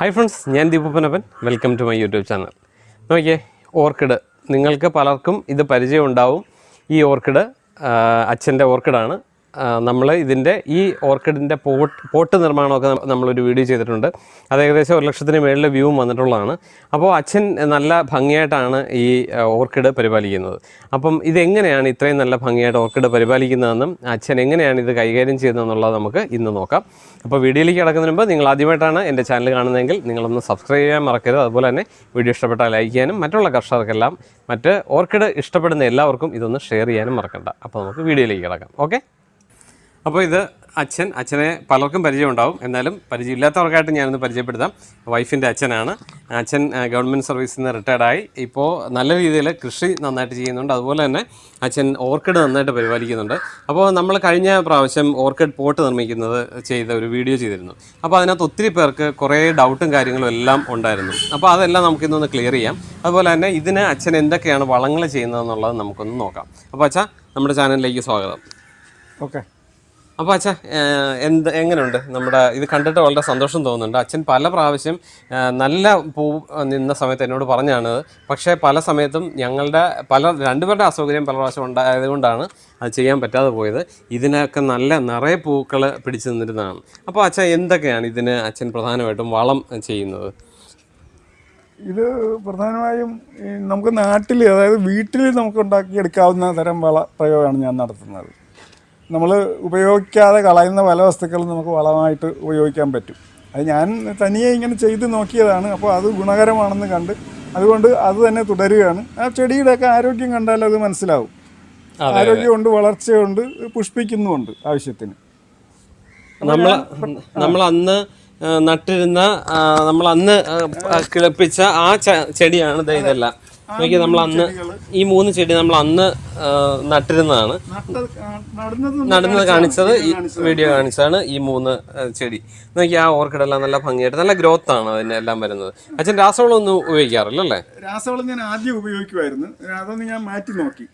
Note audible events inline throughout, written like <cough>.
Hi friends ഞാൻ ദീപപ്പനപ്പൻ. Welcome to my YouTube channel നോക്കിയേ orchid. നിങ്ങൾക്ക് പലർക്കും ഇത് പരിചയം ഉണ്ടാവും ഈ ഓർക്കിഡ് അച്ഛന്റെ ഓർക്കിഡാണ്. നമ്മൾ ഇതിന്റെ ഈ ഓർക്കിഡിന്റെ പോട്ട് പോട്ട് നിർമ്മാണമൊക്കെ നമ്മളൊരു വീഡിയോ ചെയ്തിട്ടുണ്ട്. അത് ഏകദേശം ഒരു ലക്ഷത്തിന് മേളിൽ വ്യൂവും വന്നിട്ടുള്ളതാണ്. അപ്പോൾ അച്ഛൻ നല്ല ഭംഗിയായിട്ടാണ് ഈ ഓർക്കിഡ് പരിപാലിക്കുന്നത്. അപ്പം ഇതെങ്ങനെയാണ് ഇത്രയും നല്ല ഭംഗിയായിട്ട് ഓർക്കിഡ് പരിപാലിക്കുന്നതെന്നും അച്ഛൻ എങ്ങനെയാണ് ഇത് കൈകാര്യം ചെയ്യുന്നതെന്നുള്ളത് നമുക്ക് ഇന്ന് നോക്കാം. അപ്പോൾ വീഡിയോയിലേക്ക് കിടക്കുന്നതിന് മുമ്പ് നിങ്ങൾ ആദ്യമായിട്ടാണ് എന്റെ ചാനൽ കാണുന്നതെങ്കിൽ നിങ്ങളൊന്ന് സബ്സ്ക്രൈബ് ചെയ്യാൻ മറക്കരുത്. അതുപോലെ തന്നെ വീഡിയോ ഇഷ്ടപ്പെട്ടാൽ ലൈക്ക് ചെയ്യാനും മറ്റുള്ള കർഷകർക്കെല്ലാം മറ്റ് ഓർക്കിഡ് ഇഷ്ടപ്പെടുന്ന എല്ലാവർക്കും ഇതൊന്ന് ഷെയർ ചെയ്യാനും മറക്കണ്ട. അപ്പോൾ നമുക്ക് വീഡിയോയിലേക്ക് കിടക്കാം. ഓക്കെ? അപ്പോൾ ഇത് അച്ഛൻ അച്ഛനെ പലർക്കും പരിചയമുണ്ടാവും. എന്നാലും പരിചയമില്ലാത്തവർക്കായിട്ട് ഞാനൊന്ന് പരിചയപ്പെടുത്താം. വൈഫിന്റെ അച്ഛനാണ്. അച്ഛൻ ഗവൺമെന്റ് സർവീസിൽ നിന്ന് റിട്ടയർഡായി ഇപ്പോൾ നല്ല രീതിയിൽ കൃഷി നന്നായിട്ട് ചെയ്യുന്നുണ്ട്. അതുപോലെ തന്നെ അച്ഛൻ ഓർക്കിഡ് നന്നായിട്ട് പരിപാലിക്കുന്നുണ്ട്. അപ്പോൾ നമ്മൾ കഴിഞ്ഞ പ്രാവശ്യം ഓർക്കിഡ് പോട്ട് നിർമ്മിക്കുന്നത് ചെയ്ത ഒരു വീഡിയോ ചെയ്തിരുന്നു. അപ്പോൾ അതിനകത്ത് ഒത്തിരി പേർക്ക് കുറേ ഡൗട്ടും കാര്യങ്ങളും എല്ലാം ഉണ്ടായിരുന്നു. അപ്പോൾ അതെല്ലാം നമുക്കിന്നൊന്ന് ക്ലിയർ ചെയ്യാം. അതുപോലെ തന്നെ ഇതിന് അച്ഛൻ എന്തൊക്കെയാണ് വളങ്ങൾ ചെയ്യുന്നതെന്നുള്ളത് നമുക്കൊന്ന് നോക്കാം. അപ്പോൾ അച്ഛാ നമ്മുടെ ചാനലിലേക്ക് സ്വാഗതം. ഓക്കെ. അപ്പോൾ അച്ഛാ എന്ത് എങ്ങനെയുണ്ട് നമ്മുടെ ഇത് കണ്ടിട്ട് വളരെ സന്തോഷം തോന്നുന്നുണ്ട്. അച്ഛൻ പല പ്രാവശ്യം നല്ല പൂ നിന്ന സമയത്ത് എന്നോട് പറഞ്ഞാണ്. പക്ഷേ പല സമയത്തും ഞങ്ങളുടെ പല രണ്ടുപേരുടെ അസൗകര്യം പല പ്രാവശ്യം ഉണ്ടായതുകൊണ്ടാണ് അത് ചെയ്യാൻ പറ്റാതെ പോയത്. ഇതിനൊക്കെ നല്ല നിറയെ പൂക്കൾ പിടിച്ചു നിന്നിരുന്നതാണ്. അപ്പോൾ അച്ഛൻ എന്തൊക്കെയാണ് ഇതിന് അച്ഛൻ പ്രധാനമായിട്ടും വളം ചെയ്യുന്നത്? ഇത് പ്രധാനമായും നമുക്ക് നാട്ടിൽ അതായത് വീട്ടിൽ നമുക്ക് ഉണ്ടാക്കിയെടുക്കാവുന്ന തരം വള പ്രയോഗമാണ് ഞാൻ നടത്തുന്നത്. നമ്മൾ ഉപയോഗിക്കാതെ കളയുന്ന പല വസ്തുക്കളും നമുക്ക് വളമായിട്ട് ഉപയോഗിക്കാൻ പറ്റും. അത് ഞാൻ തനിയെ ഇങ്ങനെ ചെയ്ത് നോക്കിയതാണ്. അപ്പോൾ അത് ഗുണകരമാണെന്ന് കണ്ട് അതുകൊണ്ട് അത് തന്നെ തുടരുകയാണ്. ആ ചെടിയുടെയൊക്കെ ആരോഗ്യം കണ്ടാൽ അത് മനസ്സിലാവും. ആരോഗ്യമുണ്ട് വളർച്ചയുണ്ട് പുഷ്പിക്കുന്നുമുണ്ട് ആവശ്യത്തിന്. നമ്മൾ നമ്മൾ അന്ന് നട്ടിരുന്ന നമ്മൾ അന്ന് കിളപ്പിച്ച ആ ചെടിയാണ് ഇതെല്ലാം. നോക്കി നമ്മൾ അന്ന് ഈ മൂന്ന് ചെടി നമ്മൾ അന്ന് നട്ടിരുന്നതാണ്. നടന്നത് കാണിച്ചത് ഈ വീഡിയോ കാണിച്ചതാണ് ഈ മൂന്ന് ചെടി. നോക്കി ആ ഓർക്കിഡെല്ലാം നല്ല ഭംഗിയായിട്ട് നല്ല ഗ്രോത്ത് ആണ് അതിന് എല്ലാം വരുന്നത്. അച്ഛൻ രാസവളം ഒന്നും ഉപയോഗിക്കാറില്ല അല്ലേ? രാസവളം ഞാൻ ആദ്യം ഉപയോഗിക്കുമായിരുന്നു. അതൊന്ന് ഞാൻ മാറ്റി നോക്കി.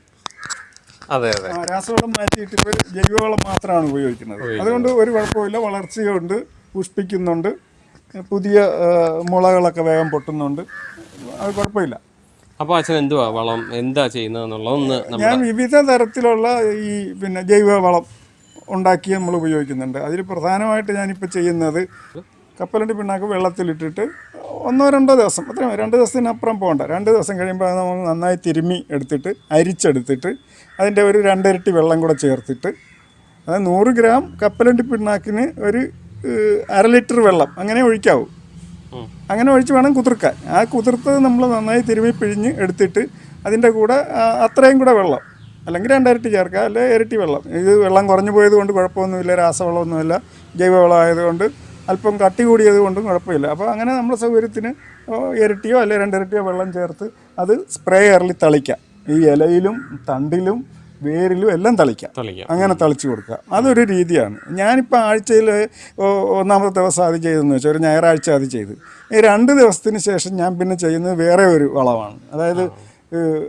അതെ അതെ. രാസവളം മാറ്റിയിട്ട് ഇപ്പോൾ ജൈവവളം മാത്രമാണ് ഉപയോഗിക്കുന്നത്. അതുകൊണ്ട് ഒരു കുഴപ്പമില്ല വളർച്ചയുണ്ട് പുഷ്പിക്കുന്നുണ്ട്. പുതിയ മുളകളൊക്കെ വേഗം പൊട്ടുന്നുണ്ട്. അത് കുഴപ്പമില്ല. അപ്പോൾ അച്ഛൻ എന്തുവാ വളം? എന്താ ചെയ്യുന്നതെന്നുള്ളതൊന്ന് ഞാൻ വിവിധ തരത്തിലുള്ള ഈ പിന്നെ ജൈവ വളം ഉണ്ടാക്കി നമ്മൾ ഉപയോഗിക്കുന്നുണ്ട്. അതിൽ പ്രധാനമായിട്ട് ഞാനിപ്പോൾ ചെയ്യുന്നത് കപ്പലണ്ടി പിണ്ണാക്ക് വെള്ളത്തിലിട്ടിട്ട് ഒന്നോ രണ്ടോ ദിവസം അത്രയും രണ്ട് ദിവസത്തിനപ്പുറം പോകണ്ട. രണ്ട് ദിവസം കഴിയുമ്പോൾ അത് നമ്മൾ നന്നായി തിരുമ്മി എടുത്തിട്ട് അരിച്ചെടുത്തിട്ട് അതിന്റെ ഒരു രണ്ടിരട്ടി വെള്ളം കൂടെ ചേർത്തിട്ട് അത് നൂറ് ഗ്രാം കപ്പലണ്ടി പിണ്ണാക്കിന് ഒരു അര ലിറ്റർ വെള്ളം അങ്ങനെ ഒഴിക്കാവൂ. അങ്ങനെ ഒഴിച്ച് വേണം കുതിർക്കാൻ. ആ കുതിർത്തത് നമ്മൾ നന്നായി തിരുമ്മി പിഴിഞ്ഞ് എടുത്തിട്ട് അതിന്റെ കൂടെ അത്രയും കൂടെ വെള്ളം അല്ലെങ്കിൽ രണ്ടരട്ടി ചേർക്കുക അല്ലെങ്കിൽ ഇരട്ടി വെള്ളം. ഇത് വെള്ളം കുറഞ്ഞു പോയത് കൊണ്ട് കുഴപ്പമൊന്നുമില്ല രാസവളമൊന്നുമില്ല ജൈവവളം ആയതുകൊണ്ട് അല്പം കട്ടി കൂടിയത് കൊണ്ടും കുഴപ്പമില്ല. അപ്പോൾ അങ്ങനെ നമ്മുടെ സൗകര്യത്തിന് ഇരട്ടിയോ അല്ലെങ്കിൽ രണ്ടിരട്ടിയോ വെള്ളം ചേർത്ത് അത് സ്പ്രേയറിൽ തളിക്കാം. ഈ ഇലയിലും തണ്ടിലും വേരിലും എല്ലാം തളിക്കാം. അങ്ങനെ തളിച്ചു കൊടുക്കുക. അതൊരു രീതിയാണ്. ഞാനിപ്പോൾ ആഴ്ചയിൽ ഒന്നാമത്തെ ദിവസം അത് ചെയ്തെന്ന് വെച്ചാൽ ഒരു ഞായറാഴ്ച അത് ചെയ്ത്. ഈ രണ്ട് ദിവസത്തിന് ശേഷം ഞാൻ പിന്നെ ചെയ്യുന്നത് വേറെ ഒരു വളമാണ് അതായത്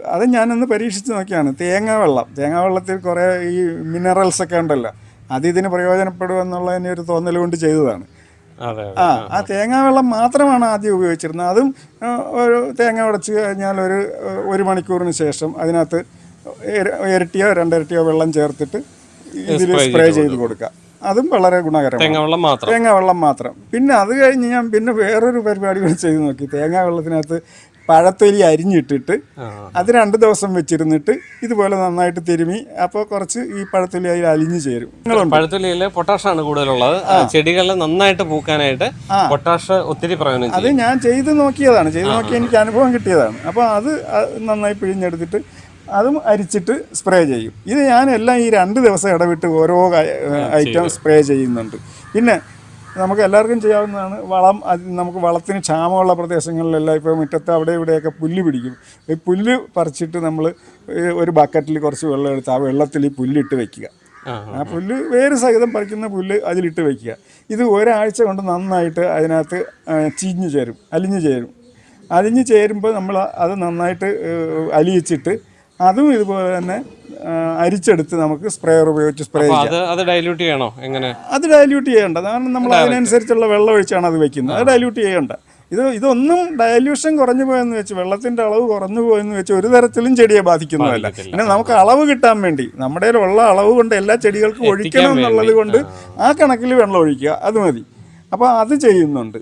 അത് ഞാനൊന്ന് പരീക്ഷിച്ച് നോക്കിയാണ്. തേങ്ങ വെള്ളം. തേങ്ങ വെള്ളത്തിൽ കുറേ ഈ മിനറൽസ് ഒക്കെ ഉണ്ടല്ലോ. അത് ഇതിന് പ്രയോജനപ്പെടുമെന്നുള്ളതിന് ഒരു തോന്നൽ കൊണ്ട് ചെയ്തതാണ്. ആ ആ തേങ്ങാ വെള്ളം മാത്രമാണ് ആദ്യം ഉപയോഗിച്ചിരുന്നത്. അതും ഒരു തേങ്ങ ഉടച്ച് കഴിഞ്ഞാൽ ഒരു ഒരു മണിക്കൂറിന് ശേഷം അതിനകത്ത് ഇരട്ടിയോ രണ്ടിരട്ടിയോ വെള്ളം ചേർത്തിട്ട് ഇതിൽ സ്പ്രേ ചെയ്ത് കൊടുക്കുക. അതും വളരെ ഗുണകരമാണ്. തേങ്ങ വെള്ളം മാത്രം. തേങ്ങാ വെള്ളം മാത്രം. പിന്നെ അത് കഴിഞ്ഞ് ഞാൻ പിന്നെ വേറൊരു പരിപാടി കൂടി ചെയ്ത് നോക്കി. തേങ്ങാ വെള്ളത്തിനകത്ത് പഴത്തൊലി അരിഞ്ഞിട്ടിട്ട് അത് രണ്ട് ദിവസം വെച്ചിരുന്നിട്ട് ഇതുപോലെ നന്നായിട്ട് തിരുമി അപ്പോൾ കുറച്ച് ഈ പഴത്തൊലി അതിൽ അലിഞ്ഞു ചേരും. പഴത്തൊലിയിൽ പൊട്ടാഷാണ് കൂടുതലുള്ളത്. ചെടികളിൽ നന്നായിട്ട് പൂക്കാനായിട്ട് പൊട്ടാഷ് ഒത്തിരി പ്രയോജനം അത് ഞാൻ ചെയ്ത് നോക്കിയതാണ്. ചെയ്ത് നോക്കി എനിക്ക് അനുഭവം കിട്ടിയതാണ്. അപ്പോൾ അത് നന്നായി പിഴിഞ്ഞെടുത്തിട്ട് അതും അരിച്ചിട്ട് സ്പ്രേ ചെയ്യും. ഇത് ഞാൻ എല്ലാം ഈ രണ്ട് ദിവസം ഇടവിട്ട് ഓരോ ഐറ്റം സ്പ്രേ ചെയ്യുന്നുണ്ട്. പിന്നെ നമുക്ക് എല്ലാവർക്കും ചെയ്യാവുന്നതാണ് വളം അത് നമുക്ക് വളത്തിന് ക്ഷാമമുള്ള പ്രദേശങ്ങളിലെല്ലാം ഇപ്പോൾ മുറ്റത്ത് അവിടെ ഇവിടെയൊക്കെ പുല്ല് പിടിക്കും. ഈ പുല്ല് പറിച്ചിട്ട് നമ്മൾ ഒരു ബക്കറ്റിൽ കുറച്ച് വെള്ളം എടുത്ത് ആ വെള്ളത്തിൽ ഈ പുല്ലിട്ട് വെക്കുക. ആ പുല്ല് വേര് സഹിതം പറിക്കുന്ന പുല്ല് അതിലിട്ട് വെക്കുക. ഇത് ഒരാഴ്ച കൊണ്ട് നന്നായിട്ട് അതിനകത്ത് ചീഞ്ഞ് ചേരും അലിഞ്ഞു ചേരും. അലിഞ്ഞു ചേരുമ്പോൾ നമ്മൾ അത് നന്നായിട്ട് അലിയിച്ചിട്ട് അതും ഇതുപോലെ തന്നെ അരിച്ചെടുത്ത് നമുക്ക് സ്പ്രേയർ ഉപയോഗിച്ച് സ്പ്രേ ചെയ്യാം. അത് ഡൈല്യൂട്ട് ചെയ്യണോ? എങ്ങനെ? അത് ഡൈല്യൂട്ട് ചെയ്യേണ്ട. കാരണം നമ്മൾ അതിനനുസരിച്ചുള്ള വെള്ളം ഒഴിച്ചാണ് അത് വെക്കുന്നത്. അത് ഡൈല്യൂട്ട് ചെയ്യേണ്ട. ഇത് ഇതൊന്നും ഡയല്യൂഷൻ കുറഞ്ഞു പോയെന്ന് വെച്ച് വെള്ളത്തിന്റെ അളവ് കുറഞ്ഞു പോയെന്ന് വെച്ച് ഒരു തരത്തിലും ചെടിയെ ബാധിക്കുന്നതല്ല. പിന്നെ നമുക്ക് അളവ് കിട്ടാൻ വേണ്ടി നമ്മുടെ ഉള്ള അളവ് കൊണ്ട് എല്ലാ ചെടികൾക്കും ഒഴിക്കണം. എന്നുള്ളത് കൊണ്ട് ആ. കണക്കിൽ വെള്ളം ഒഴിക്കുക. അത് മതി. അപ്പോൾ അത് ചെയ്യുന്നുണ്ട്.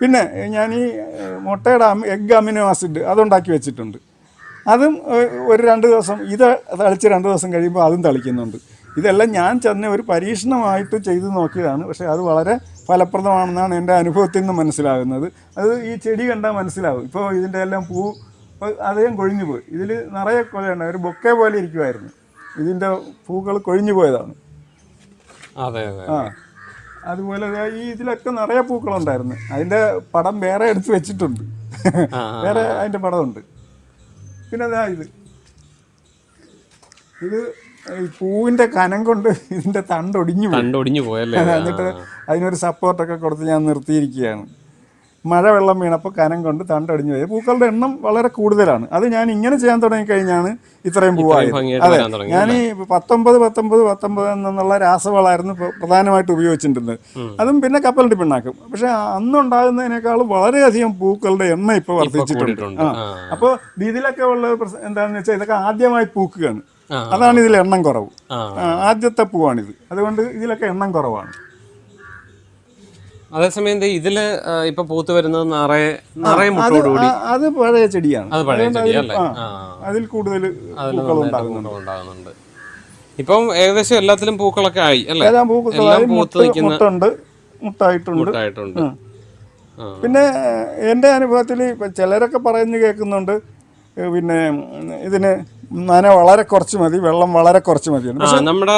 പിന്നെ ഞാൻ ഈ മുട്ടയുടെ എഗ് അമിനോ ആസിഡ് അതുണ്ടാക്കി വെച്ചിട്ടുണ്ട്. അതും ഒരു രണ്ട് ദിവസം ഇത് തളിച്ച് രണ്ട് ദിവസം കഴിയുമ്പോൾ അതും തളിക്കുന്നുണ്ട്. ഇതെല്ലാം ഞാൻ ചെന്ന ഒരു പരീക്ഷണമായിട്ട് ചെയ്തു നോക്കിയതാണ്. പക്ഷേ അത് വളരെ ഫലപ്രദമാണെന്നാണ് എന്റെ അനുഭവത്തിൽ നിന്ന് മനസ്സിലാകുന്നത്. അത് ഈ ചെടി കണ്ടാൽ മനസ്സിലാവും. ഇപ്പോൾ ഇതിന്റെ എല്ലാം പൂ അദ്ദേഹം കൊഴിഞ്ഞു പോയി. ഇതിൽ നിറയെ കൊലയുണ്ട് ഒരു ബൊക്കെ പോലെ ഇരിക്കുമായിരുന്നു ഇതിന്റെ പൂക്കൾ കൊഴിഞ്ഞു പോയതാണ്. അതെ ആ. അതുപോലെ ഈ ഇതിലൊക്കെ നിറയെ പൂക്കളുണ്ടായിരുന്നു. അതിന്റെ പടം വേറെ എടുത്ത് വെച്ചിട്ടുണ്ട്. വേറെ അതിന്റെ പടമുണ്ട്. പിന്നെ അതാ ഇത്. ഇത് പൂവിന്റെ കനം കൊണ്ട് ഇതിന്റെ തണ്ടൊടിഞ്ഞു പോയി. കണ്ടൊടിഞ്ഞു പോയല്ലേ? <laughs> എന്നിട്ട് അതിനൊരു സപ്പോർട്ടൊക്കെ കൊടുത്ത് ഞാൻ നിർത്തിയിരിക്കുകയാണ്. മഴ വെള്ളം വീണപ്പോൾ കനം കൊണ്ട് തണ്ടടിഞ്ഞു പോയി. പൂക്കളുടെ എണ്ണം വളരെ കൂടുതലാണ്. അത് ഞാൻ ഇങ്ങനെ ചെയ്യാൻ തുടങ്ങിക്കഴിഞ്ഞാണ് ഇത്രയും പൂവായത്. അതെ ഞാൻ ഈ പത്തൊമ്പത് പത്തൊമ്പത് പത്തൊമ്പത് എന്നുള്ള രാസവളമായിരുന്നു പ്രധാനമായിട്ട് ഉപയോഗിച്ചിട്ടുള്ളത് അതും പിന്നെ കപ്പലണ്ടി പിണ്ണാക്കും. പക്ഷെ അന്നുണ്ടാകുന്നതിനേക്കാളും വളരെയധികം പൂക്കളുടെ എണ്ണം ഇപ്പോൾ വർദ്ധിച്ചിട്ടുണ്ട്. ആ. അപ്പോൾ ഇതിലൊക്കെ ഉള്ള പ്രശ്നം എന്താണെന്ന് വെച്ചാൽ ഇതൊക്കെ ആദ്യമായി പൂക്കുകയാണ്. അതാണ് ഇതിൽ എണ്ണം കുറവ്. ആദ്യത്തെ പൂവാണിത്. അതുകൊണ്ട് ഇതിലൊക്കെ എണ്ണം കുറവാണ്. അതേസമയം ഇതിൽ ഇപ്പൊ പൂത്ത് വരുന്നത് നിറയെ നിറയെ അത് മുട്ടോടുകൂടി. അത് പഴയ ചെടിയാണ്. അത് പഴയ ചെടിയല്ലേ ചെടി അതിൽ- കൂടുതൽ ഉണ്ടാകുന്നുണ്ട്. ഇപ്പം ഏകദേശം എല്ലാത്തിലും പൂക്കളൊക്കെ ആയി അല്ലേ? എല്ലാം പൂത്ത് മുട്ടായിട്ടുണ്ട്. പിന്നെ എന്റെ അനുഭവത്തിൽ ചിലരൊക്കെ പറയുന്നു കേൾക്കുന്നുണ്ട് പിന്നെ ഇതിന് നന വളരെ കുറച്ച് മതി വെള്ളം വളരെ കുറച്ച് മതി. ആ നമ്മുടെ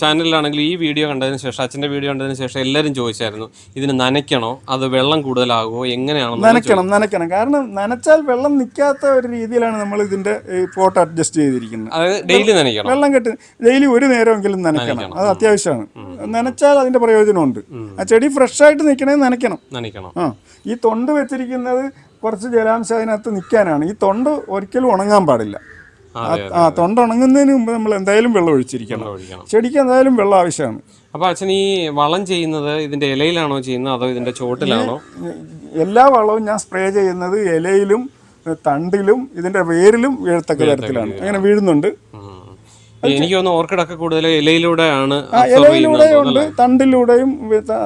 ചാനലിലാണെങ്കിൽ ഈ വീഡിയോ കണ്ടതിന് ശേഷം അച്ഛന്റെ വീഡിയോ കണ്ടതിന് ശേഷം എല്ലാവരും ചോദിച്ചായിരുന്നു ഇതിന് നനയ്ക്കണോ? അത് വെള്ളം കൂടുതലാകുമോ? എങ്ങനെയാണെന്ന് നനയ്ക്കണം നനയ്ക്കണം. കാരണം നനച്ചാൽ വെള്ളം നിൽക്കാത്ത ഒരു രീതിയിലാണ് നമ്മൾ ഇതിന്റെ പോട്ട് അഡ്ജസ്റ്റ് ചെയ്തിരിക്കുന്നത്. അതായത് ഡെയിലി നനയ്ക്കണം. വെള്ളം കെട്ടി ഡെയിലി ഒരു നേരമെങ്കിലും നനയ്ക്കണം. അത് അത്യാവശ്യമാണ്. നനച്ചാൽ അതിന്റെ പ്രയോജനമുണ്ട്. ആ ചെടി ഫ്രഷ് ആയിട്ട് നിൽക്കണേ നനയ്ക്കണം. നനയ്ക്കണം. ആ ഈ തൊണ്ട് വെച്ചിരിക്കുന്നത് കുറച്ച് ജലാംശം അതിനകത്ത് നിൽക്കാനാണ്. ഈ തൊണ്ട് ഒരിക്കലും ഉണങ്ങാൻ പാടില്ല. ആ തൊണ്ട് ഉണങ്ങുന്നതിന് മുമ്പ് നമ്മൾ എന്തായാലും വെള്ളം ഒഴിച്ചിരിക്കണം. ചെടിക്ക് എന്തായാലും വെള്ളം ആവശ്യമാണ്. അപ്പൊ അച്ഛൻ ഈ വളം ചെയ്യുന്നത് ഇതിന്റെ ഇലയിലാണോ ചെയ്യുന്നത് അതോ ഇതിന്റെ ചോട്ടിലാണോ? എല്ലാ വളവും ഞാൻ സ്പ്രേ ചെയ്യുന്നത് ഇലയിലും തണ്ടിലും ഇതിന്റെ വേരിലും വീഴത്തക്ക തരത്തിലാണ്. അങ്ങനെ വീഴുന്നുണ്ട്. എനിക്ക് തോന്നുന്നു ഓർക്കിഡൊക്കെ കൂടുതൽ ഇലയിലൂടെയാണ് ഇലയിലൂടെയുണ്ട് ഉണ്ട് തണ്ടിലൂടെയും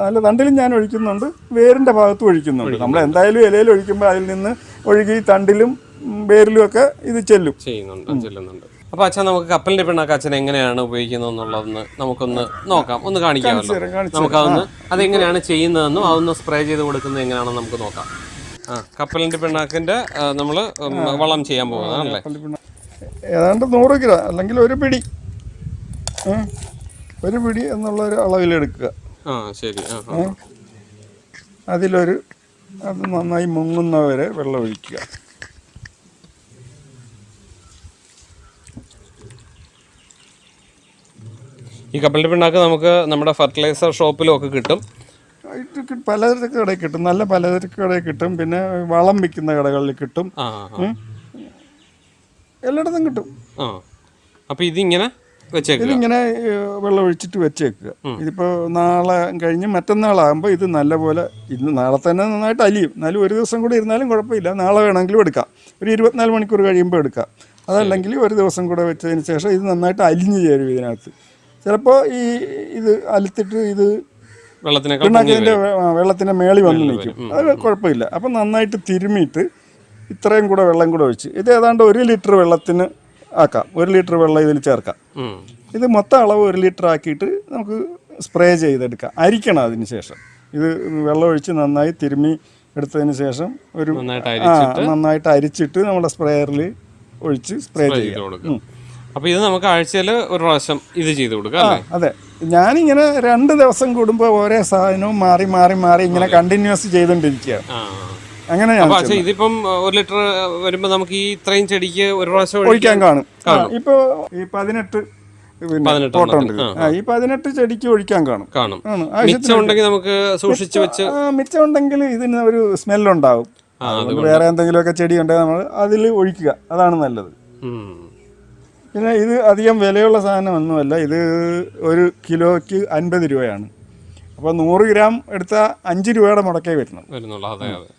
അല്ല തണ്ടിലും ഞാൻ ഒഴിക്കുന്നുണ്ട് വേരിന്റെ ഭാഗത്തും ഒഴിക്കുന്നുണ്ട്. നമ്മൾ എന്തായാലും ഇലയിൽ ഒഴിക്കുമ്പോൾ അതിൽ നിന്ന് ഒഴുകി തണ്ടിലും ഉം, വേരിലും ഒക്കെ ഇത് ചെല്ലും. ചെയ്യുന്നുണ്ട് ചെല്ലുന്നുണ്ട്. അപ്പൊ അച്ഛൻ നമുക്ക് കപ്പലിന്റെ പിണ്ണാക്ക് അച്ഛൻ എങ്ങനെയാണ് ഉപയോഗിക്കുന്നത് എന്നുള്ളതൊന്ന് നമുക്കൊന്ന് നോക്കാം. ഒന്ന് കാണിക്കാമല്ലോ. നമുക്കതൊന്ന് അതെങ്ങനെയാണ് ചെയ്യുന്നതെന്നും അതൊന്ന് സ്പ്രേ ചെയ്ത് കൊടുക്കുന്നത് എങ്ങനെയാണെന്ന് നമുക്ക് നോക്കാം. ആ കപ്പലിന്റെ പിണ്ണാക്കിന്റെ നമ്മൾ വളം ചെയ്യാൻ പോകുന്നതാണല്ലേ ഏതാണ്ട് നൂറ് കിലോ അല്ലെങ്കിൽ ഒരു പിടി. ഒരു പിടി എന്നുള്ള ഒരു അളവിലെടുക്കുക. ആ ശരി ആ ആ. അതിലൊരു അത് നന്നായി മുങ്ങുന്നവരെ വെള്ളം ഒഴിക്കുക ഈ കപ്പലിന്റെ പിണ്ണാക്ക് നമുക്ക് നമ്മുടെ ഫെർട്ടിലൈസർ ഷോപ്പിലും ഒക്കെ കിട്ടും. പലചരക്ക് കടയിൽ കിട്ടും. നല്ല പലചരക്ക് കടയിൽ കിട്ടും. പിന്നെ വളം വിൽക്കുന്ന കടകളിൽ കിട്ടും. എല്ലായിടത്തും കിട്ടും. ആ. അപ്പൊ ഇതിങ്ങനെ വെച്ചേക്കുക. ഇതിങ്ങനെ വെള്ളമൊഴിച്ചിട്ട് വെള്ളം ഒഴിച്ചിട്ട് വെച്ചേക്കുക ഇതിപ്പോൾ നാളെ കഴിഞ്ഞ് മറ്റന്നാളാകുമ്പോൾ ഇത് നല്ലപോലെ ഇന്ന് നാളെ തന്നെ നന്നായിട്ട് അലിയും. എന്നാലും ഒരു ദിവസം കൂടെ ഇരുന്നാലും കുഴപ്പമില്ല. നാളെ വേണമെങ്കിലും എടുക്കാം. ഒരു ഇരുപത്തിനാല് മണിക്കൂർ കഴിയുമ്പോൾ എടുക്കാം. അതല്ലെങ്കിൽ ഒരു ദിവസം കൂടെ വെച്ചതിന് ശേഷം ഇത് നന്നായിട്ട് അലിഞ്ഞു ചേരും ഇതിനകത്ത്. ചിലപ്പോൾ ഈ ഇത് അലുത്തിട്ട് ഇത് പിണ്ണാക്കിന്റെ വെള്ളത്തിന്റെ മേളി വന്ന് നിൽക്കും. അത് കുഴപ്പമില്ല. അപ്പം നന്നായിട്ട് തിരുമിയിട്ട് ഇത്രയും കൂടെ വെള്ളം കൂടെ ഒഴിച്ച് ഇത് ഏതാണ്ട് ഒരു ലിറ്റർ വെള്ളത്തിന് ആക്കാം. ഒരു ലിറ്റർ വെള്ളം ഇതിൽ ചേർക്കാം. ഇത് മൊത്തം അളവ് ഒരു ലിറ്റർ ആക്കിയിട്ട് നമുക്ക് സ്പ്രേ ചെയ്തെടുക്കാം. അരിക്കണം അതിന് ശേഷം. ഇത് വെള്ളം ഒഴിച്ച് നന്നായി തിരുമ്മി എടുത്തതിന് ശേഷം ഒരു നന്നായിട്ട് അരിച്ചിട്ട് നന്നായിട്ട് അരിച്ചിട്ട് നമ്മുടെ സ്പ്രേയറിൽ ഒഴിച്ച് സ്പ്രേ ചെയ്യുക ചെയ്യാം. അപ്പൊ ഇത് നമുക്ക് ആഴ്ചയിൽ ഒരു പ്രാവശ്യം ഇത് ചെയ്ത് കൊടുക്കാം അതെ. ഞാനിങ്ങനെ രണ്ട് ദിവസം കൂടുമ്പോൾ ഓരോ സാധനവും മാറി മാറി മാറി ഇങ്ങനെ കണ്ടിന്യൂസ് ചെയ്തുകൊണ്ടിരിക്കുകയാണ് ആ. അങ്ങനെ ഇതിപ്പം ഒരു ലിറ്റർ വരുമ്പോ നമുക്ക് ഈ ഇത്രയും ചെടിക്ക് ഒരു പ്രാവശ്യം ഒഴിക്കാൻ കാണും. ഇപ്പൊ ഈ പതിനെട്ട് തോട്ടമുണ്ട് ഈ പതിനെട്ട് ചെടിക്ക് ഒഴിക്കാൻ കാണും. കാണും. മിച്ചം ഉണ്ടെങ്കിൽ നമുക്ക് സൂക്ഷിച്ചു വെച്ച് ആ, മിച്ചമുണ്ടെങ്കിൽ ഇതിന് ഒരു സ്മെല്ലുണ്ടാവും വേറെ എന്തെങ്കിലുമൊക്കെ ചെടി ഉണ്ടെങ്കിൽ നമ്മൾ അതിൽ ഒഴിക്കുക. അതാണ് നല്ലത്. പിന്നെ ഇത് അധികം വിലയുള്ള സാധനമൊന്നുമല്ല. ഇത് ഒരു കിലോയ്ക്ക് അൻപത് രൂപയാണ്. അപ്പോൾ നൂറ് ഗ്രാം എടുത്താൽ അഞ്ച് രൂപയുടെ മുടക്കേ വരുന്നു വരുന്നുള്ളൂ. അതെ അതെ.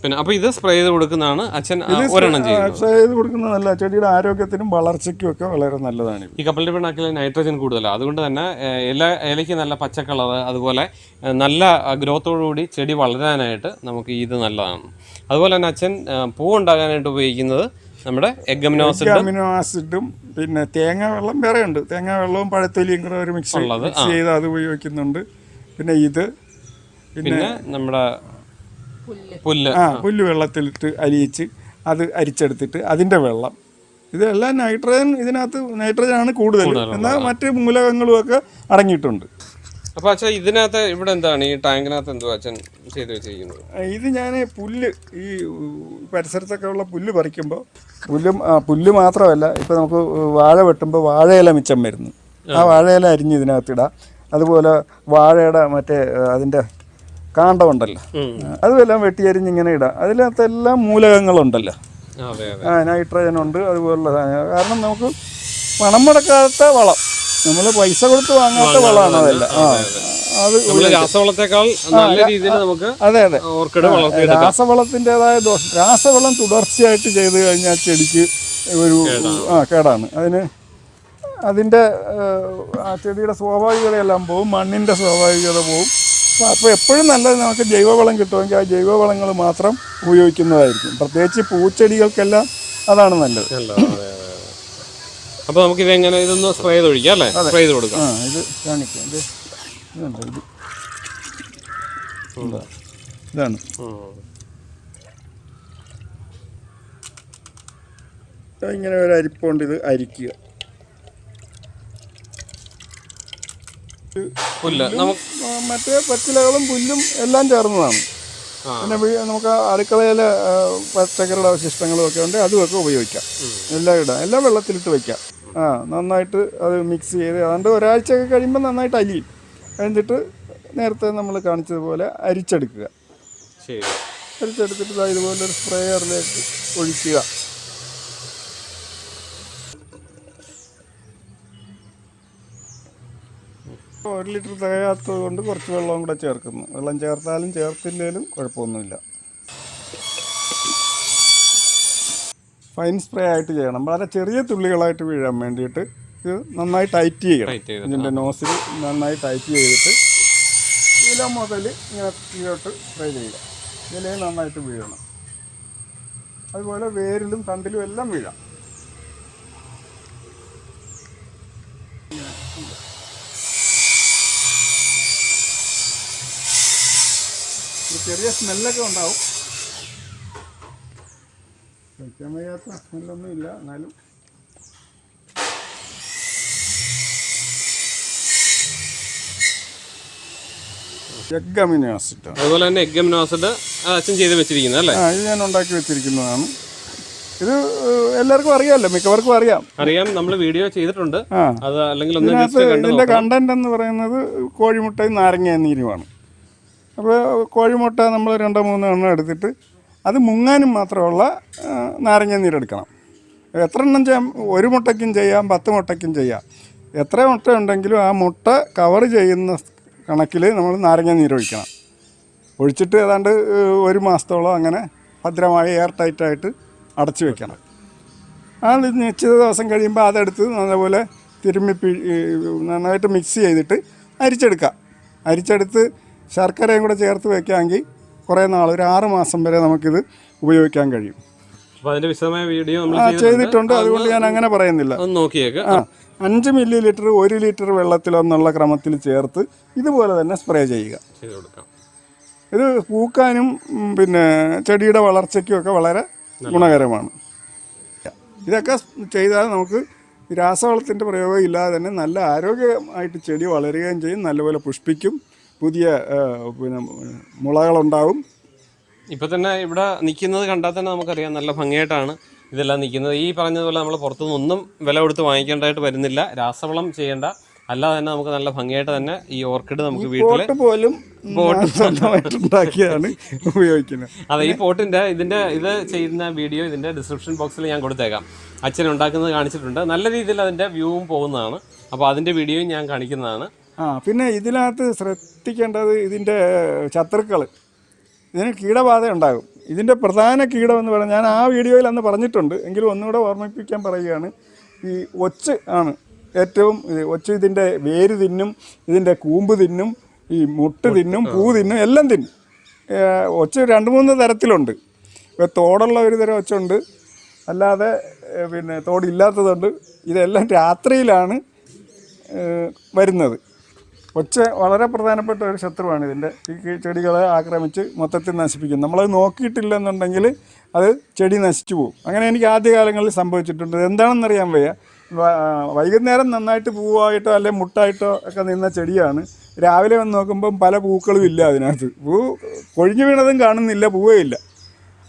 പിന്നെ അപ്പോൾ ഇത് സ്പ്രേ ചെയ്ത് കൊടുക്കുന്നതാണ് അച്ഛൻ ഒരെണ്ണം ചെയ്യുന്നത്. സ്പ്രേ ചെയ്ത് കൊടുക്കുന്നത് നല്ല ചെടിയുടെ ആരോഗ്യത്തിനും വളർച്ചയ്ക്കും ഒക്കെ വളരെ നല്ലതാണ് ഈ കപ്പലിന്റെ പിണ്ണാക്കിൽ നൈട്രജൻ കൂടുതലാണ് അതുകൊണ്ട് തന്നെ എല്ലാ ഇല ഇലയ്ക്ക് നല്ല പച്ച കളർ അതുപോലെ നല്ല ഗ്രോത്തോടുകൂടി ചെടി വളരാനായിട്ട് നമുക്ക് ഇത് നല്ലതാണ്. അതുപോലെ തന്നെ അച്ഛൻ പൂ ഉണ്ടാകാനായിട്ട് ഉപയോഗിക്കുന്നത് നമ്മുടെ അമിനോ ആസിഡും പിന്നെ തേങ്ങ വെള്ളം വേറെ ഉണ്ട്. തേങ്ങ വെള്ളവും പഴത്തൊലിയും കൂടെ ഒരു മിക്സ് മിക്സ് ചെയ്ത് അത് ഉപയോഗിക്കുന്നുണ്ട്. പിന്നെ ഇത് പിന്നെ നമ്മുടെ പുല്ല്. ആ പുല്ല് വെള്ളത്തിലിട്ട് അലിയിച്ച് അത് അരിച്ചെടുത്തിട്ട് അതിന്റെ വെള്ളം. ഇതെല്ലാം നൈട്രജൻ ഇതിനകത്ത് നൈട്രജൻ ആണ് കൂടുതൽ. എന്നാൽ മറ്റ് മൂലകങ്ങളും ഒക്കെ അടങ്ങിയിട്ടുണ്ട്. അപ്പോൾ അച്ഛൻ ഇതിനകത്ത് ഇവിടെ എന്താണ്? ഈ ടാങ്കിനകത്ത് എന്തോ അച്ഛൻ ചെയ്ത് വെച്ചിരിക്കുന്നത്? ഇത് ഞാൻ പുല്ല് ഈ പരിസരത്തൊക്കെ ഉള്ള പുല്ല് പറിക്കുമ്പോൾ പുല്ല് പുല്ല് മാത്രമല്ല ഇപ്പൊ നമുക്ക് വാഴ വെട്ടുമ്പോൾ വാഴയില മിച്ചം വരുന്നു. ആ വാഴയില അരിഞ്ഞ് ഇതിനകത്ത് ഇടാം. അതുപോലെ വാഴയുടെ മറ്റേ അതിന്റെ അതിന്റെ കാണ്ടമുണ്ടല്ലോ അതുമെല്ലാം വെട്ടിയരിഞ്ഞ് ഇങ്ങനെ ഇടാം. അതിനകത്തെല്ലാം മൂലകങ്ങളുണ്ടല്ലോ. ആ നൈട്രജൻ ഉണ്ട് അതുപോലുള്ള സാധനങ്ങൾ. കാരണം നമുക്ക് പണം മുടക്കാത്ത വളം. നമ്മൾ പൈസ കൊടുത്ത് വാങ്ങാത്ത വളമാണ് അതല്ല. ആ അത് രാസവളത്തെക്കാൾ നല്ല രീതിയിൽ നമുക്ക് അതെ അതെ. ഓർക്കിഡ് രാസവളത്തിന്റെതായ ദോഷം രാസവളം തുടർച്ചയായിട്ട് ചെയ്ത് കഴിഞ്ഞാൽ ചെടിക്ക് ഒരു ആ കേടാണ്. അതിന് അതിന്റെ ആ ചെടിയുടെ സ്വാഭാവികതയെല്ലാം പോവും മണ്ണിന്റെ സ്വാഭാവികത പോവും. അപ്പോൾ എപ്പോഴും നല്ലത് നമുക്ക് ജൈവവളം കിട്ടുമെങ്കിൽ ആ ജൈവവളങ്ങൾ മാത്രം ഉപയോഗിക്കുന്നതായിരിക്കും. പ്രത്യേകിച്ച് പൂച്ചെടികൾക്കെല്ലാം അതാണ് നല്ലത്. അപ്പോൾ നമുക്ക് ഇത് എങ്ങനെ ഇതൊന്ന് സ്പ്രേ ചെയ്ത് ഒഴിക്കാം അല്ലേ? സ്പ്രേ ചെയ്ത് കൊടുക്കാം. ആ ഇത് കാണിക്കാം. ഇത് ഇതുണ്ട് ഇത്. ഇതാ. ഇതാണ്. ഇങ്ങനെ ഒരു അരിപ്പുണ്ട് ഇത് അരിക്കുക. മറ്റേ പച്ചിലകളും പുല്ലും എല്ലാം ചേർന്നതാണ്. പിന്നെ നമുക്ക് അടുക്കളയിലെ പച്ചക്കറിയുടെ അവശിഷ്ടങ്ങളും ഒക്കെ ഉണ്ട് അതുമൊക്കെ ഉപയോഗിക്കാം. എല്ലാം ഇടാം. എല്ലാം വെള്ളത്തിലിട്ട് വെക്കാം. ആ നന്നായിട്ട് അത് മിക്സ് ചെയ്ത് അതുകൊണ്ട് ഒരാഴ്ചയൊക്കെ കഴിയുമ്പോൾ നന്നായിട്ട് അലിയും. കഴിഞ്ഞിട്ട് നേരത്തെ നമ്മൾ കാണിച്ചതുപോലെ അരിച്ചെടുക്കുക. ശരി. അരിച്ചെടുത്തിട്ട് ഇതുപോലെ ഒരു സ്പ്രേയറിലേക്ക് ഒഴിക്കുക. ഒരു ലിറ്റർ തികയാത്തത് കൊണ്ട് കുറച്ച് വെള്ളവും കൂടെ ചേർക്കുന്നു. വെള്ളം ചേർത്താലും ചേർത്തില്ലേലും കുഴപ്പമൊന്നുമില്ല. ഫൈൻ സ്പ്രേ ആയിട്ട് ചെയ്യണം. വളരെ ചെറിയ തുള്ളികളായിട്ട് വീഴാൻ വേണ്ടിയിട്ട് ഇത് നന്നായി ടൈറ്റ് ചെയ്യണം. ഇതിന്റെ നോസിൽ നന്നായി ടൈറ്റ് ചെയ്തിട്ട് ഇല മുതൽ ഇങ്ങനെ കീഴോട്ട് സ്പ്രേ ചെയ്യുക. ഇതിലേ നന്നായിട്ട് വീഴണം. അതുപോലെ വേരിലും തണ്ടിലും എല്ലാം വീഴാം. ചെറിയ സ്മെല്ലൊക്കെ ഉണ്ടാവും. കഴിക്കാൻ വയ്യാത്ത സ്മെല്ലൊന്നും ഇല്ല എന്നാലും. എഗ് അമിനോ ആസിഡ് അതുപോലെ തന്നെ എഗ് അമിനോസിഡ് അച്ഛൻ ചെയ്ത് വെച്ചിരിക്കുന്നത് അല്ലേ? ഇത് ഞാൻ ഉണ്ടാക്കി വെച്ചിരിക്കുന്നതാണ്. ഇത് എല്ലാവർക്കും അറിയാമല്ലോ മിക്കവർക്കും അറിയാം. അറിയാം നമ്മൾ വീഡിയോ ചെയ്തിട്ടുണ്ട്. അത് അല്ലെങ്കിൽ കണ്ടു കണ്ടന്റ് എന്ന് പറയുന്നത് കോഴിമുട്ടയും നാരങ്ങ നീരുമാണ്. അപ്പോൾ കോഴിമുട്ട നമ്മൾ രണ്ടോ മൂന്നോ എണ്ണം എടുത്തിട്ട് അത് മുങ്ങാനും മാത്രമുള്ള നാരങ്ങ നീരെടുക്കണം. എത്ര എണ്ണം ചെയ്യാം? ഒരു മുട്ടയ്ക്കും ചെയ്യാം പത്ത് മുട്ടയ്ക്കും ചെയ്യാം. എത്ര മുട്ട ഉണ്ടെങ്കിലും ആ മുട്ട കവർ ചെയ്യുന്ന കണക്കിൽ നമ്മൾ നാരങ്ങ നീരൊഴിക്കണം. ഒഴിച്ചിട്ട് ഏതാണ്ട് ഒരു മാസത്തോളം അങ്ങനെ ഭദ്രമായി എയർ ടൈറ്റായിട്ട് അടച്ചു വെക്കണം. ആ നിശ്ചിത ദിവസം കഴിയുമ്പോൾ അതെടുത്ത് നല്ലപോലെ തിരുമ്മി നന്നായിട്ട് മിക്സ് ചെയ്തിട്ട് അരിച്ചെടുക്കാം. അരിച്ചെടുത്ത് ശർക്കരയും കൂടെ ചേർത്ത് വെക്കാമെങ്കിൽ കുറേ നാൾ ഒരു ആറ് മാസം വരെ നമുക്കിത് ഉപയോഗിക്കാൻ കഴിയും. അതിന്റെ വിശദമായ വീഡിയോ നമ്മൾ ആ ചെയ്തിട്ടുണ്ട്. അതുകൊണ്ട് ഞാൻ അങ്ങനെ പറയുന്നില്ല. നോക്കിയേക്ക്. ആ അഞ്ച് മില്ലി ലിറ്റർ ഒരു ലിറ്റർ വെള്ളത്തിലൊന്നുള്ള ക്രമത്തിൽ ചേർത്ത് ഇതുപോലെ തന്നെ സ്പ്രേ ചെയ്യുക. ഇത് പൂക്കാനും പിന്നെ ചെടിയുടെ വളർച്ചയ്ക്കും ഒക്കെ വളരെ ഗുണകരമാണ്. ഇതൊക്കെ ചെയ്താൽ നമുക്ക് രാസവളത്തിന്റെ പ്രയോഗം ഇല്ലാതെ തന്നെ നല്ല ആരോഗ്യമായിട്ട് ചെടി വളരുകയും ചെയ്യും നല്ലപോലെ പുഷ്പിക്കും. പുതിയ പിന്നെ മുളകളുണ്ടാവും. ഇപ്പം തന്നെ ഇവിടെ നിൽക്കുന്നത് കണ്ടാൽ തന്നെ നമുക്കറിയാം നല്ല ഭംഗിയായിട്ടാണ് ഇതെല്ലാം നിൽക്കുന്നത് ഈ പറഞ്ഞതുപോലെ നമ്മൾ പുറത്തുനിന്ന് ഒന്നും വില കൊടുത്ത് വാങ്ങിക്കേണ്ടതായിട്ട് വരുന്നില്ല. രാസവളം ചെയ്യേണ്ട. അല്ലാതെ തന്നെ നമുക്ക് നല്ല ഭംഗിയായിട്ട് തന്നെ ഈ ഓർക്കിഡ് നമുക്ക് വീട്ടിൽ പോലും ഉണ്ടാക്കിയാണ് ഉപയോഗിക്കുന്നത്. അതെ ഈ പോട്ടിന്റെ ഇതിന്റെ ഇത് ചെയ്യുന്ന വീഡിയോ ഇതിന്റെ ഡിസ്ക്രിപ്ഷൻ ബോക്സിൽ ഞാൻ കൊടുത്തേക്കാം. അച്ഛൻ ഉണ്ടാക്കുന്നത് കാണിച്ചിട്ടുണ്ട്. നല്ല രീതിയിൽ അതിന്റെ വ്യൂവും പോകുന്നതാണ്. അപ്പോൾ അതിന്റെ വീഡിയോയും ഞാൻ കാണിക്കുന്നതാണ്. ആ പിന്നെ ഇതിനകത്ത് ശ്രദ്ധിക്കേണ്ടത് ഇതിന്റെ ശത്രുക്കൾ ഇതിന് കീടബാധ ഉണ്ടാകും. ഇതിന്റെ പ്രധാന കീടമെന്ന് പറഞ്ഞാൽ ഞാൻ ആ വീഡിയോയിൽ അന്ന് പറഞ്ഞിട്ടുണ്ട്. എങ്കിലും ഒന്നുകൂടെ ഓർമ്മിപ്പിക്കാൻ പറയുകയാണ്. ഈ ഒച്ച് ആണ് ഏറ്റവും ഒച്ച് ഇതിന്റെ വേര് തിന്നും ഇതിന്റെ കൂമ്പ് തിന്നും ഈ മുട്ട് തിന്നും പൂ തിന്നും എല്ലാം തിന്നും. ഒച്ച് രണ്ട് മൂന്ന് തരത്തിലുണ്ട്. ഇപ്പോൾ തോടുള്ള ഒരു തരം ഒച്ചുണ്ട്. അല്ലാതെ പിന്നെ തോടില്ലാത്തതുണ്ട്. ഇതെല്ലാം രാത്രിയിലാണ് വരുന്നത്. ഒച്ച വളരെ പ്രധാനപ്പെട്ട ഒരു ശത്രുവാണ് ഇതിന്റെ. ഈ ചെടികളെ ആക്രമിച്ച് മൊത്തത്തിൽ നശിപ്പിക്കും നമ്മളത് നോക്കിയിട്ടില്ലെന്നുണ്ടെങ്കിൽ അത് ചെടി നശിച്ചു പോകും. അങ്ങനെ എനിക്ക് ആദ്യകാലങ്ങളിൽ സംഭവിച്ചിട്ടുണ്ട്. എന്താണെന്നറിയാൻ വയ്യ. വൈകുന്നേരം നന്നായിട്ട് പൂവായിട്ടോ അല്ലെങ്കിൽ മുട്ടായിട്ടോ ഒക്കെ നിന്ന ചെടിയാണ്. രാവിലെ വന്ന് നോക്കുമ്പം പല പൂക്കളും ഇല്ല അതിനകത്ത്. പൂ കൊഴിഞ്ഞു വീണതും കാണുന്നില്ല പൂവേ ഇല്ല.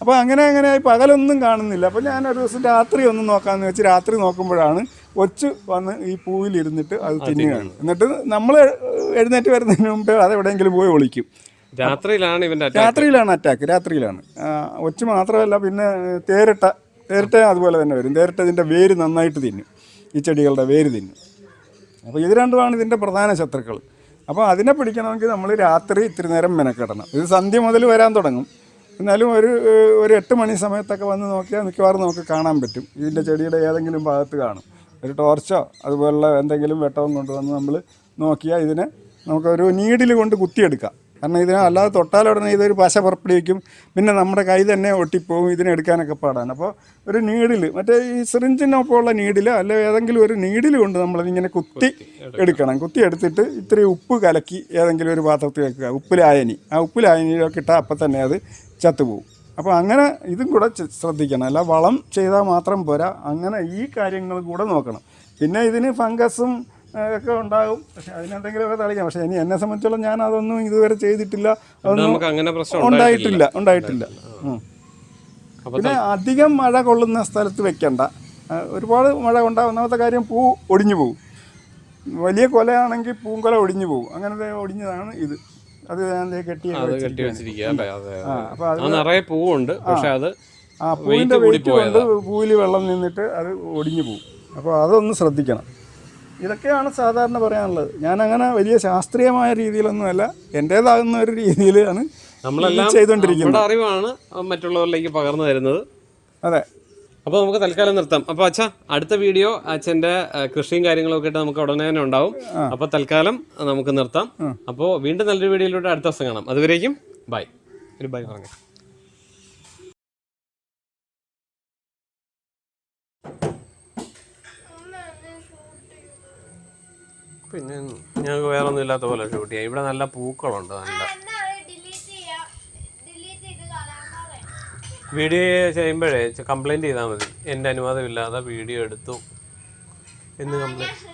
അപ്പോൾ അങ്ങനെ അങ്ങനെ പകലൊന്നും കാണുന്നില്ല. അപ്പോൾ ഞാൻ ഒരു ദിവസം രാത്രി ഒന്ന് നോക്കാമെന്ന് വെച്ച് രാത്രി നോക്കുമ്പോഴാണ് ഒച്ച് വന്ന് ഈ പൂവിലിരുന്നിട്ട് അത് തിന്നുകയാണ്. എന്നിട്ട് നമ്മൾ എഴുന്നേറ്റ് വരുന്നതിന് മുമ്പേ അത് എവിടെയെങ്കിലും പോയി ഒളിക്കും. രാത്രിയിലാണ് ഇവന്റെ. രാത്രിയിലാണ് അറ്റാക്ക് രാത്രിയിലാണ്. ഒച്ച് മാത്രമല്ല പിന്നെ തേരട്ട തേരട്ട അതുപോലെ തന്നെ വരും. തേരട്ട ഇതിന്റെ വേര് നന്നായിട്ട് തിന്നും. ഈ ചെടികളുടെ വേര് തിന്നും. അപ്പോൾ ഇത് രണ്ടുമാണ് ഇതിന്റെ പ്രധാന ശത്രുക്കൾ. അപ്പോൾ അതിനെ പിടിക്കണമെങ്കിൽ നമ്മൾ രാത്രി ഇത്തിരി നേരം മെനക്കെടണം. ഇത് സന്ധ്യ മുതൽ വരാൻ തുടങ്ങും. എന്നാലും ഒരു ഒരു എട്ട് മണി സമയത്തൊക്കെ വന്ന് നോക്കിയാൽ മിക്കവാറും നമുക്ക് കാണാൻ പറ്റും. ഇതിന്റെ ചെടിയുടെ ഏതെങ്കിലും ഭാഗത്ത് കാണും. ഒരു ടോർച്ചോ അതുപോലുള്ള എന്തെങ്കിലും വെട്ടവും കൊണ്ടുവന്ന് നമ്മൾ നോക്കിയാൽ ഇതിനെ നമുക്കൊരു നീഡിൽ കൊണ്ട് കുത്തിയെടുക്കാം. കാരണം ഇതിനെ അല്ലാതെ തൊട്ടാലുടനെ ഇതൊരു പശ പുറപ്പെടുവിക്കും. പിന്നെ നമ്മുടെ കൈ തന്നെ ഒട്ടിപ്പോവും ഇതിനെടുക്കാനൊക്കെ പാടാണ്. അപ്പോൾ ഒരു നീഡിൽ മറ്റേ ഈ സിറിഞ്ചിനൊപ്പമുള്ള നീഡിൽ അല്ലെ ഏതെങ്കിലും ഒരു നീഡിൽ കൊണ്ട് നമ്മളിങ്ങനെ കുത്തി എടുക്കണം. കുത്തി എടുത്തിട്ട് ഇത്തിരി ഉപ്പ് കലക്കി ഏതെങ്കിലും ഒരു പാത്രത്തിൽ വെക്കുക ഉപ്പ് ലായനി ആ ഉപ്പ് ലായനിയിലൊക്കെ ഇട്ടാൽ അപ്പം തന്നെ അത് ചത്തുപോകും. അപ്പോൾ അങ്ങനെ ഇതും കൂടെ ശ്രദ്ധിക്കണം. അല്ല വളം ചെയ്താൽ മാത്രം പോരാ. അങ്ങനെ ഈ കാര്യങ്ങളും കൂടെ നോക്കണം. പിന്നെ ഇതിന് ഫംഗസും ഒക്കെ ഉണ്ടാകും. പക്ഷെ അതിനെന്തെങ്കിലുമൊക്കെ തളിക്കാം. പക്ഷേ ഇനി എന്നെ സംബന്ധിച്ചോളം ഞാൻ അതൊന്നും ഇതുവരെ ചെയ്തിട്ടില്ല. അതൊന്നും അങ്ങനെ പ്രശ്നം ഉണ്ടായിട്ടില്ല. ഉണ്ടായിട്ടില്ല. പിന്നെ അധികം മഴ കൊള്ളുന്ന സ്ഥലത്ത് വെക്കണ്ട. ഒരുപാട് മഴ ഒന്നാമത്തെ കാര്യം പൂ ഒടിഞ്ഞു പോകും വലിയ കൊലയാണെങ്കിൽ പൂങ്കൊല ഒടിഞ്ഞു പോകും അങ്ങനത്തെ ഒടിഞ്ഞതാണ് ഇത്. അത് കെട്ടി കെട്ടി വെച്ചിരിക്കുക നിറയെ പൂവുണ്ട്. പക്ഷെ അത് ആ പൂവിന്റെ വെയിറ്റ് കൊണ്ട് പൂവിൽ വെള്ളം നിന്നിട്ട് അത് ഒടിഞ്ഞു പോകും അപ്പോൾ അതൊന്ന് ശ്രദ്ധിക്കണം. ഇതൊക്കെയാണ് സാധാരണ പറയാനുള്ളത്. ഞാൻ അങ്ങനെ വലിയ ശാസ്ത്രീയമായ രീതിയിലൊന്നുമല്ല എന്റേതാകുന്ന ഒരു രീതിയിലാണ് നമ്മളെല്ലാം ചെയ്തുകൊണ്ടിരിക്കുന്നത് അറിവാണ് മറ്റുള്ളവരിലേക്ക് പകർന്നു തരുന്നത്. അതെ. അപ്പോൾ നമുക്ക് തൽക്കാലം നിർത്താം. അപ്പോൾ അച്ഛ അടുത്ത വീഡിയോ അച്ഛന്റെ കൃഷിയും കാര്യങ്ങളൊക്കെ ആയിട്ട് നമുക്ക് ഉടനെ തന്നെ ഉണ്ടാവും. അപ്പോൾ തൽക്കാലം നമുക്ക് നിർത്താം. അപ്പോൾ വീണ്ടും നല്ലൊരു വീഡിയോയിലൂടെ അടുത്ത ദിവസം കാണാം. അതുവരേക്കും ബൈ. ഒരു ബൈ പറഞ്ഞു. പിന്നെ ഞങ്ങൾക്ക് വേറെ ഒന്നും ഇല്ലാത്ത പോലെ ഷൂട്ട് ചെയ്യാം. ഇവിടെ നല്ല പൂക്കളുണ്ട് നല്ല വീഡിയോ ചെയ്യുമ്പോഴേ കംപ്ലൈന്റ് ചെയ്താൽ മതി. എന്റെ അനുവാദമില്ലാതെ വീഡിയോ എടുത്തു എന്ന് കംപ്ലൈന്റ്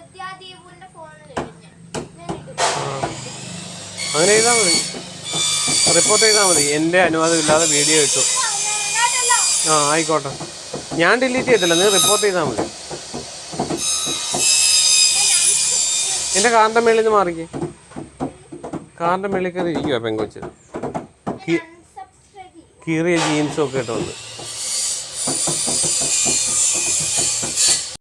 അങ്ങനെ ചെയ്താൽ മതി. റിപ്പോർട്ട് ചെയ്താൽ മതി. എന്റെ അനുവാദമില്ലാതെ വീഡിയോ ഇട്ടു. ആ ആയിക്കോട്ടെ. ഞാൻ ഡിലീറ്റ് ചെയ്തില്ല നീ റിപ്പോർട്ട് ചെയ്താൽ മതി. എന്റെ കാറിന്റെ മേളിൽ നിന്ന് മാറിക്കേ. കാറിന്റെ മേളിൽ കയറി ഇരിക്കുവാ പെങ്കൊച്ച്. കീ- കീറിയ ജീൻസും ഒക്കെ ഇട്ട്